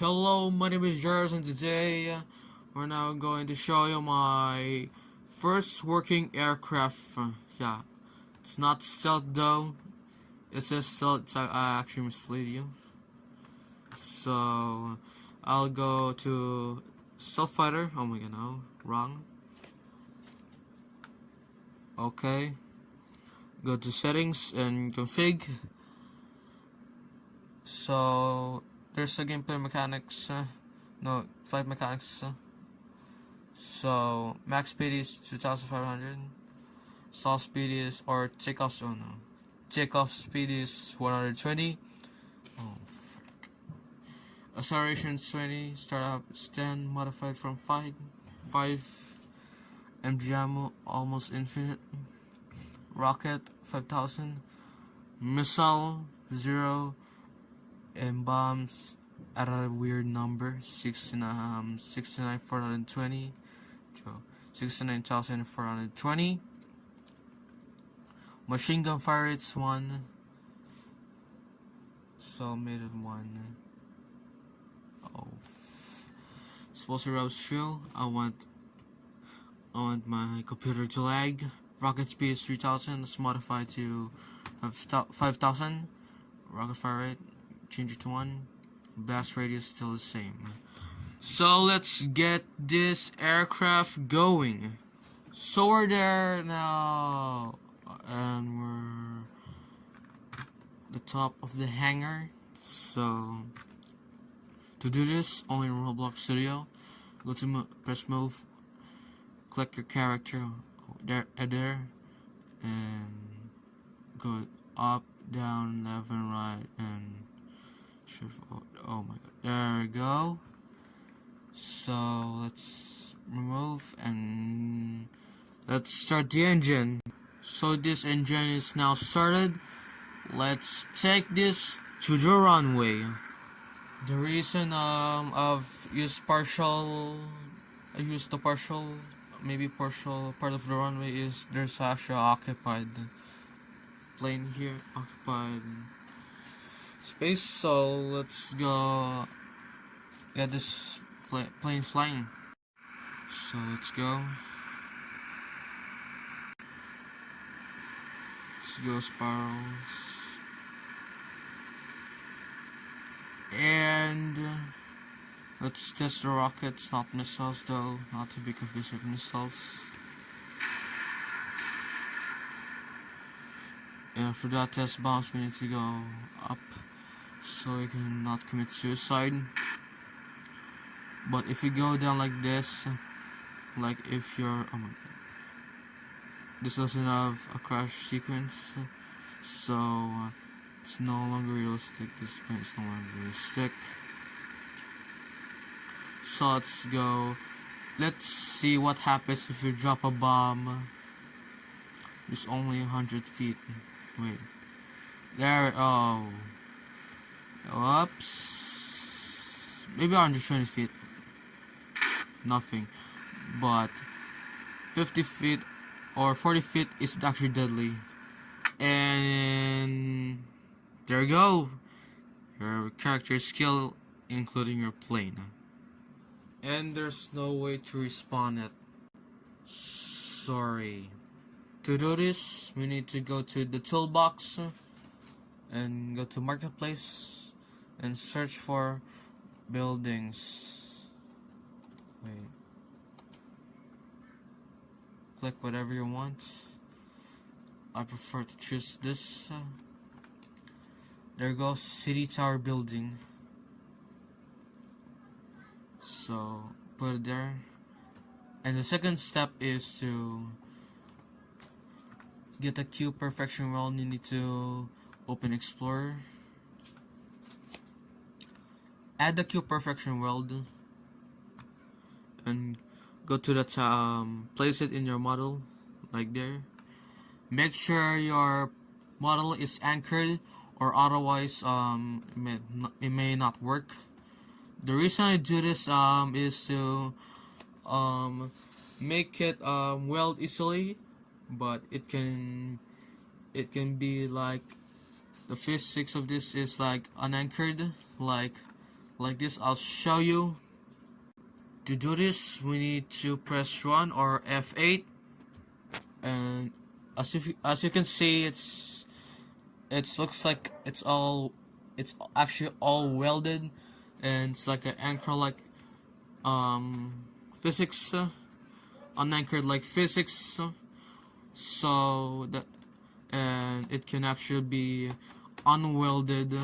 Hello, my name is Jairus and today uh, we're now going to show you my first working aircraft. Yeah, it's not stealth though. It says stealth, so I actually mislead you. So, I'll go to stealth fighter. Oh my god, no, wrong. Okay. Go to settings and config. So, there's a gameplay mechanics, uh, no, flight mechanics. Uh, so, max speed is 2500. Stall speed is, or takeoff, oh no. Takeoff speed is 120. Oh. Acceleration is 20. Startup is 10. Modified from 5. 5. MG ammo, almost infinite. Rocket, 5000. Missile, 0 and bombs at a weird number 69 um 69420 69420 machine gun fire it's one. So made it one. Oh supposed to rouse show I want I want my computer to lag. Rocket speed is 3000 let's modify to 5000 rocket fire rate change it to 1 blast radius still the same. So let's get this aircraft going. So we're there now and we're the top of the hangar. So to do this only in Roblox Studio. Go to mo press move click your character there, uh, there and go up down left and right and oh my god. There we go. So let's remove and let's start the engine. So this engine is now started. Let's take this to the runway. The reason um of use partial I use the partial maybe partial part of the runway is there's actually occupied plane here occupied space so let's go get this plane flying. So let's go. Let's go spirals. and uh, let's test the rockets not missiles though not to be confused with missiles. And for that test bombs we need to go up so you cannot commit suicide. But if you go down like this like if you're oh my god. This doesn't have a crash sequence so uh, it's no longer realistic. This plane is no longer realistic. So let's go. Let's see what happens if you drop a bomb. It's only 100 feet. Wait. There oh Oops. Maybe 120 feet. Nothing. But 50 feet or 40 feet is actually deadly. And there you go. Your character skill, including your plane. And there's no way to respawn it. Sorry. To do this, we need to go to the toolbox and go to marketplace and search for buildings. Wait. Click whatever you want. I prefer to choose this. There goes city tower building. So put it there. And the second step is to get a qPerfectionWeld you need to open explorer add the qPerfectionWeld and go to the um, place it in your model like there. Make sure your model is anchored or otherwise um, it, may not, it may not work. The reason I do this um, is to um, make it um, weld easily but it can it can be like the physics of this is like unanchored like like this I'll show you. To do this we need to press 1 or F8 and as if as you can see it's it looks like it's all it's actually all welded. And it's like an anchor like um physics uh, unanchored like physics. So that and it can actually be unwelded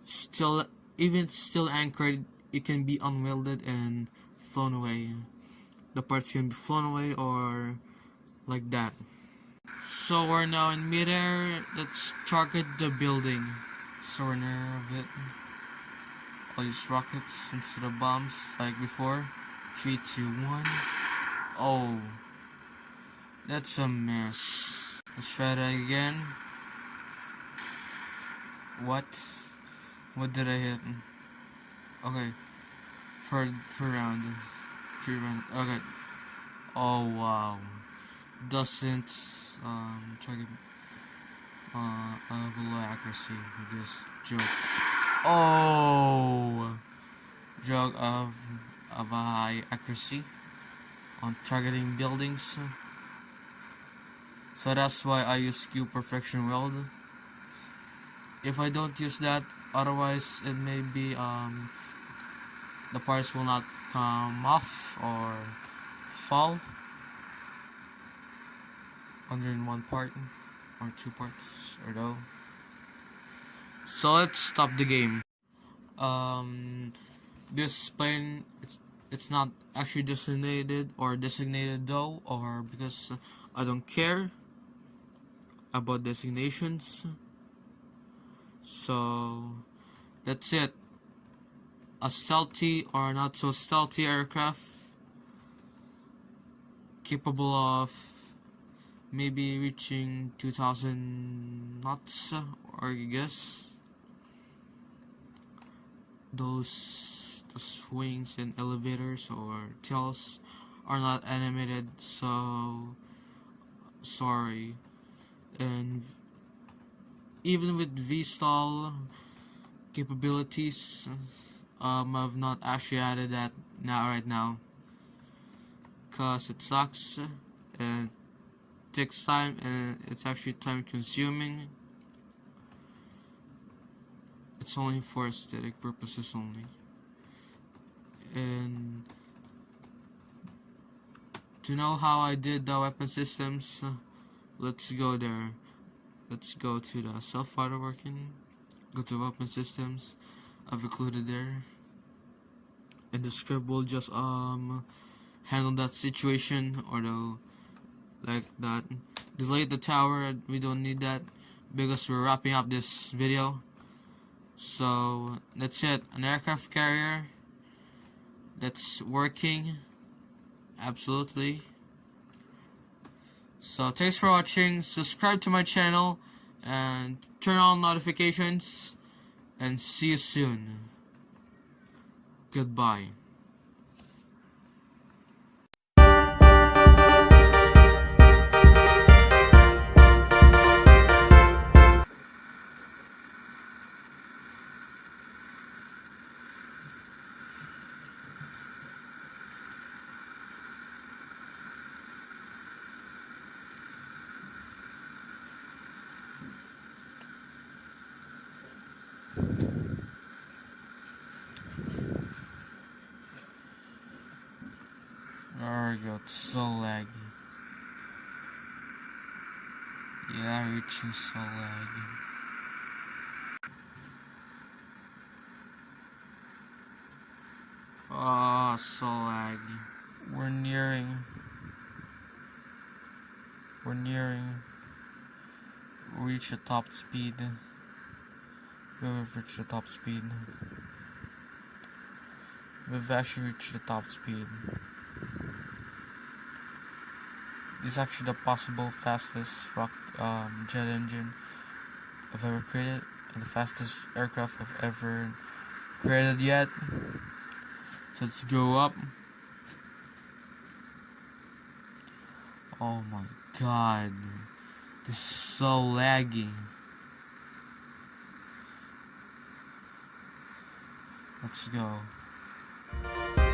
still even still anchored it can be unwelded and flown away. The parts can be flown away or like that. So we're now in midair. Let's target the building. So we're near of it. I'll use rockets instead of bombs like before. 3 2 1 oh that's a mess. Let's try that again. What what did I hit? Okay. For for round three round okay. Oh wow. Doesn't um try to uh, uh below accuracy with this joke. Oh! Joke of of a high accuracy on targeting buildings. So that's why I use qPerfectionWeld if I don't use that otherwise it may be um the parts will not come off or fall under in one part or two parts or though so let's stop the game. Um this plane it's it's not actually designated or designated though or because I don't care about designations so that's it. A stealthy or not so stealthy aircraft. Capable of maybe reaching 2000 knots or I guess. Those those wings and elevators or tails are not animated so sorry. And even with VSTOL capabilities um, I've not actually added that now right now. Cause it sucks and takes time and it's actually time consuming it's only for aesthetic purposes only. And to know how I did the weapon systems let's go there let's go to the stealth fighter working go to weapon systems. I've included there. And the script will just um handle that situation or the like that. Delete the tower. We don't need that because we're wrapping up this video. So that's it. An aircraft carrier that's working. Absolutely so thanks for watching. Subscribe to my channel and turn on notifications. And see you soon. Goodbye so laggy. Yeah, reaching so laggy. Oh, so laggy. We're nearing. We're nearing. Reach the top speed. We've reached the top speed. We've actually reached the top speed. Is actually the possible fastest rock um, jet engine I've ever created and the fastest aircraft I've ever created yet. So let's go up. Oh my god. This is so laggy. Let's go.